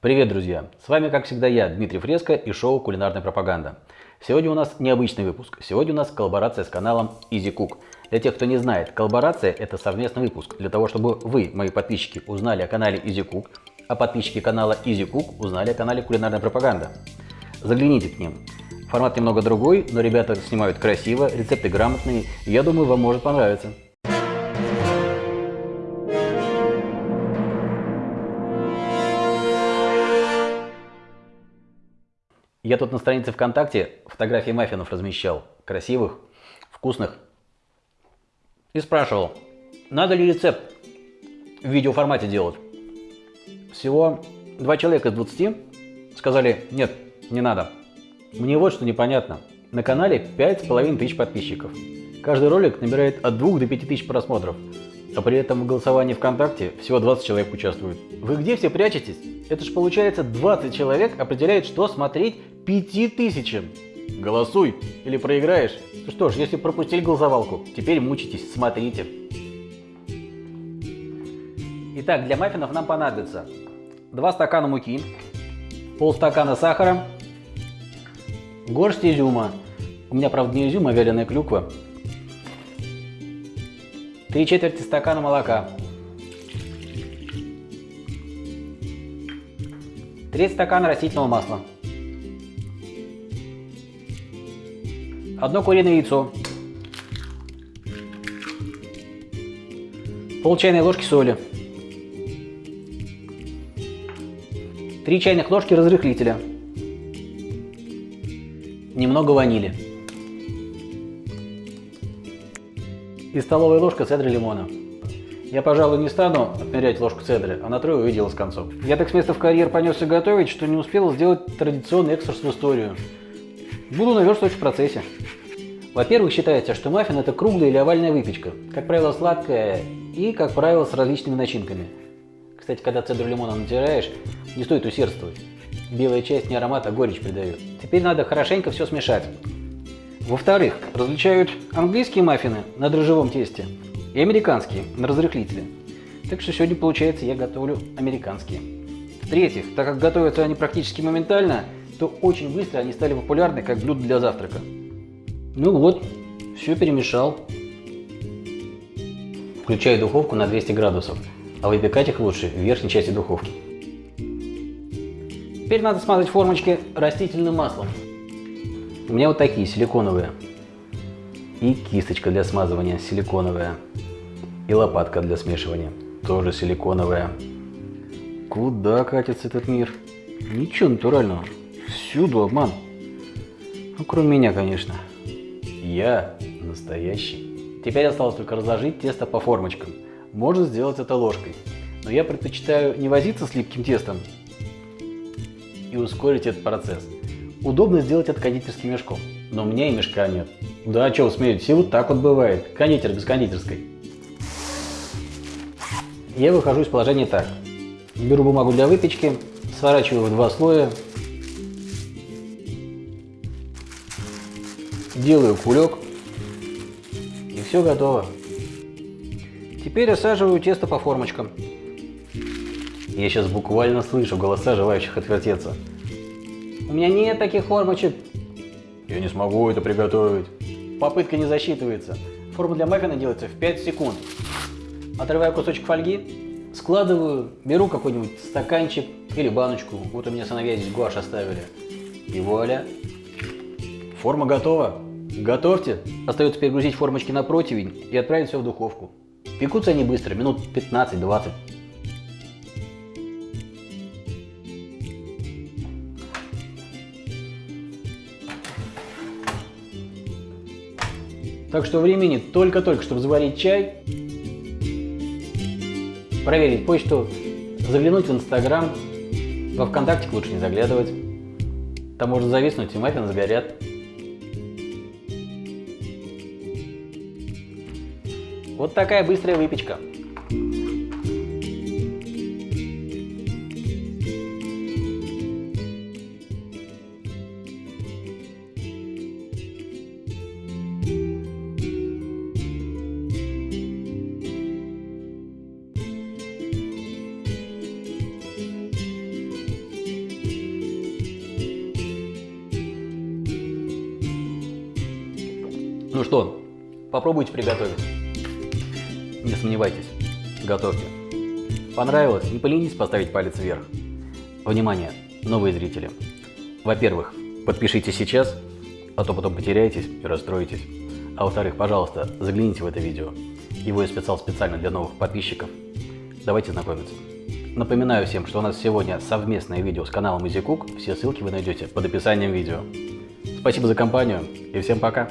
Привет, друзья! С вами, как всегда, я, Дмитрий Фреско и шоу «Кулинарная пропаганда». Сегодня у нас необычный выпуск. Сегодня у нас коллаборация с каналом Easy Cook. Для тех, кто не знает, коллаборация – это совместный выпуск. Для того, чтобы вы, мои подписчики, узнали о канале Easy Cook, а подписчики канала Easy Cook узнали о канале «Кулинарная пропаганда». Загляните к ним. Формат немного другой, но ребята снимают красиво, рецепты грамотные, я думаю, вам может понравиться. Я тут на странице ВКонтакте фотографии маффинов размещал. Красивых, вкусных. И спрашивал, надо ли рецепт в видеоформате делать. Всего два человека из 20 сказали, нет, не надо. Мне вот что непонятно. На канале 5,5 тысяч подписчиков. Каждый ролик набирает от 2 до 5 тысяч просмотров. А при этом в голосовании ВКонтакте всего 20 человек участвуют. Вы где все прячетесь? Это ж получается 20 человек определяет, что смотреть 5 тысячам. Голосуй или проиграешь. Ну что ж, если пропустили голосовалку, теперь мучитесь, смотрите. Итак, для маффинов нам понадобится 2 стакана муки, полстакана сахара, горсть изюма. У меня, правда, не изюм, а вяленая клюква. 3 четверти стакана молока. 3 стакана растительного масла. Одно куриное яйцо. Пол чайной ложки соли. 3 чайных ложки разрыхлителя. Немного ванили. И столовая ложка цедры лимона. Я, пожалуй, не стану отмерять ложку цедры, а натрою и дело с концом. Я так с места в карьер понесся готовить, что не успел сделать традиционный экскурс в историю. Буду наверстывать в процессе. Во-первых, считается, что маффин – это круглая или овальная выпечка, как правило, сладкая и, как правило, с различными начинками. Кстати, когда цедру лимона натираешь, не стоит усердствовать. Белая часть не аромат, а горечь придает. Теперь надо хорошенько все смешать. Во-вторых, различают английские маффины на дрожжевом тесте и американские на разрыхлителе. Так что сегодня, получается, я готовлю американские. В-третьих, так как готовятся они практически моментально, то очень быстро они стали популярны как блюдо для завтрака. Ну вот, все перемешал. Включаю духовку на 200 градусов, а выпекать их лучше в верхней части духовки. Теперь надо смазать формочки растительным маслом. У меня вот такие силиконовые. И кисточка для смазывания силиконовая. И лопатка для смешивания тоже силиконовая. Куда катится этот мир? Ничего натурального. Всюду обман. Ну, кроме меня, конечно. Я настоящий. Теперь осталось только разложить тесто по формочкам. Можно сделать это ложкой. Но я предпочитаю не возиться с липким тестом, и ускорить этот процесс. Удобно сделать это кондитерским мешком, но у меня и мешка нет. Да, что вы смеетесь, вот так вот бывает. Кондитер без кондитерской. Я выхожу из положения так. Беру бумагу для выпечки, сворачиваю в два слоя, делаю кулек, и все готово. Теперь рассаживаю тесто по формочкам. Я сейчас буквально слышу голоса желающих отвертеться. У меня нет таких формочек. Я не смогу это приготовить. Попытка не засчитывается. Форма для маффина делается в 5 секунд. Отрываю кусочек фольги, складываю, беру какой-нибудь стаканчик или баночку. Вот у меня сыновья здесь гуашь оставили. И вуаля. Форма готова. Готовьте. Остается перегрузить формочки на противень и отправить все в духовку. Пекутся они быстро, минут 15-20. Так что времени только-только, чтобы заварить чай, проверить почту, заглянуть в Инстаграм, во Вконтакте лучше не заглядывать. Там можно зависнуть и маффины сгорят. Вот такая быстрая выпечка. Что, попробуйте приготовить. Не сомневайтесь, готовьте. Понравилось? Не поленитесь поставить палец вверх. Внимание, новые зрители. Во-первых, подпишитесь сейчас, а то потом потеряетесь и расстроитесь. А во-вторых, пожалуйста, загляните в это видео. Его я специал специально для новых подписчиков. Давайте знакомиться. Напоминаю всем, что у нас сегодня совместное видео с каналом EasyCook. Все ссылки вы найдете под описанием видео. Спасибо за компанию и всем пока!